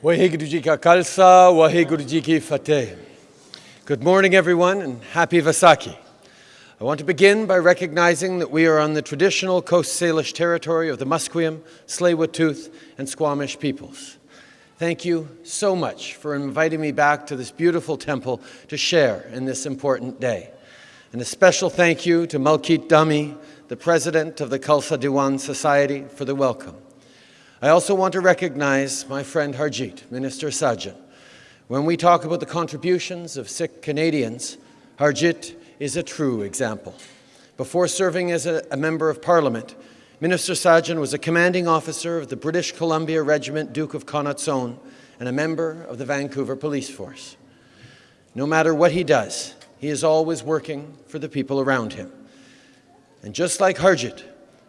Waheguru Ji Ka Khalsa, Waheguru Ki Fateh. Good morning, everyone, and happy Vaisakhi. I want to begin by recognizing that we are on the traditional Coast Salish territory of the Musqueam, Tsleil-Waututh, and Squamish peoples. Thank you so much for inviting me back to this beautiful temple to share in this important day. And a special thank you to Malkit Dami, the president of the Khalsa Diwan Society, for the welcome. I also want to recognize my friend Harjit, Minister Sajjan. When we talk about the contributions of Sikh Canadians, Harjit is a true example. Before serving as a, a member of Parliament, Minister Sajjan was a commanding officer of the British Columbia Regiment Duke of Connaught's Own and a member of the Vancouver Police Force. No matter what he does, he is always working for the people around him. And just like Harjit,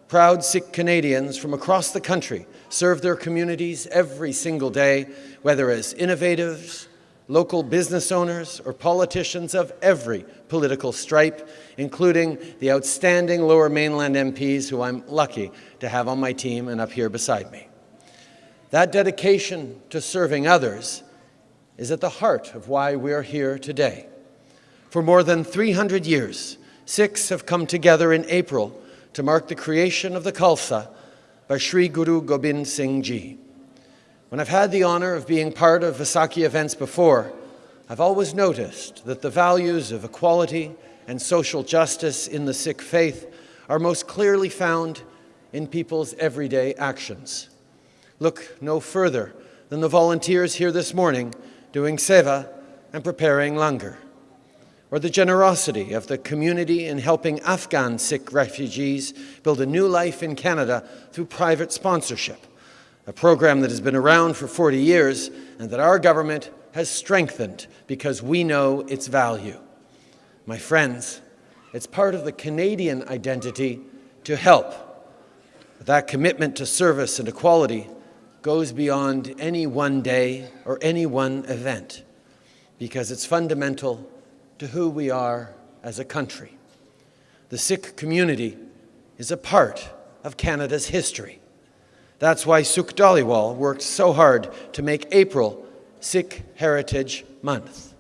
proud Sikh Canadians from across the country serve their communities every single day, whether as innovators, local business owners, or politicians of every political stripe, including the outstanding Lower Mainland MPs who I'm lucky to have on my team and up here beside me. That dedication to serving others is at the heart of why we are here today. For more than 300 years, Sikhs have come together in April to mark the creation of the Khalsa by Sri Guru Gobind Singh Ji. When I've had the honor of being part of Vaisakhi events before, I've always noticed that the values of equality and social justice in the Sikh faith are most clearly found in people's everyday actions. Look no further than the volunteers here this morning doing seva and preparing langar or the generosity of the community in helping Afghan Sikh refugees build a new life in Canada through private sponsorship, a program that has been around for 40 years and that our government has strengthened because we know its value. My friends, it's part of the Canadian identity to help. That commitment to service and equality goes beyond any one day or any one event because it's fundamental to who we are as a country. The Sikh community is a part of Canada's history. That's why Sukh Dhaliwal worked so hard to make April Sikh Heritage Month.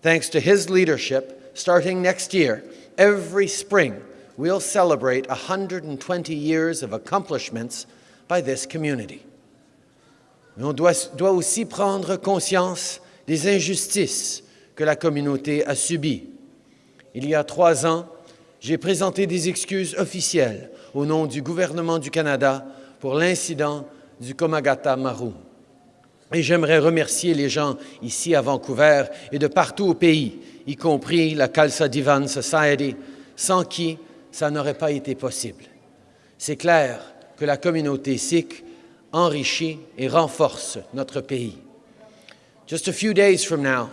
Thanks to his leadership, starting next year, every spring, we'll celebrate 120 years of accomplishments by this community. on doit, doit aussi prendre conscience des injustices que la communauté a subi. Il y a trois ans, j'ai présenté des excuses officielles au nom du gouvernement du Canada pour l'incident du Komagata Maru. Et j'aimerais remercier les gens ici à Vancouver et de partout au pays, y compris la Khalsa Divan Society, sans qui ça n'aurait pas été possible. C'est clair que la communauté sikh enrichit et renforce notre pays. Just a few days from now,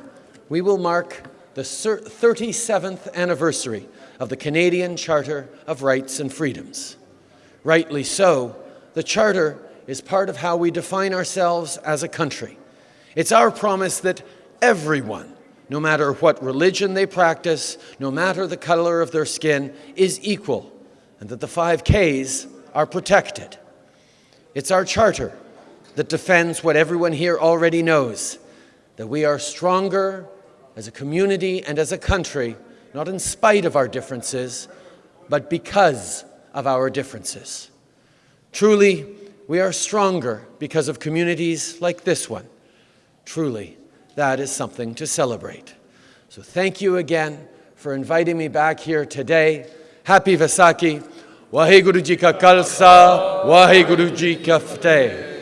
we will mark the 37th anniversary of the Canadian Charter of Rights and Freedoms. Rightly so, the Charter is part of how we define ourselves as a country. It's our promise that everyone, no matter what religion they practice, no matter the color of their skin, is equal, and that the five Ks are protected. It's our charter that defends what everyone here already knows, that we are stronger as a community and as a country, not in spite of our differences, but because of our differences. Truly, we are stronger because of communities like this one. Truly, that is something to celebrate. So thank you again for inviting me back here today. Happy Vaisakhi. Waheguru Ji Ka Khalsa, Waheguru Ji Ka Fateh.